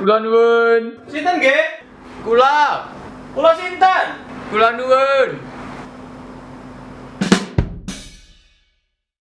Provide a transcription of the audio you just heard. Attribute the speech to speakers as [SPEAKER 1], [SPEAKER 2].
[SPEAKER 1] Kula nuwun.
[SPEAKER 2] Sinten nggih?
[SPEAKER 1] Kula.
[SPEAKER 2] Kula sinten?
[SPEAKER 1] Kula nuwun.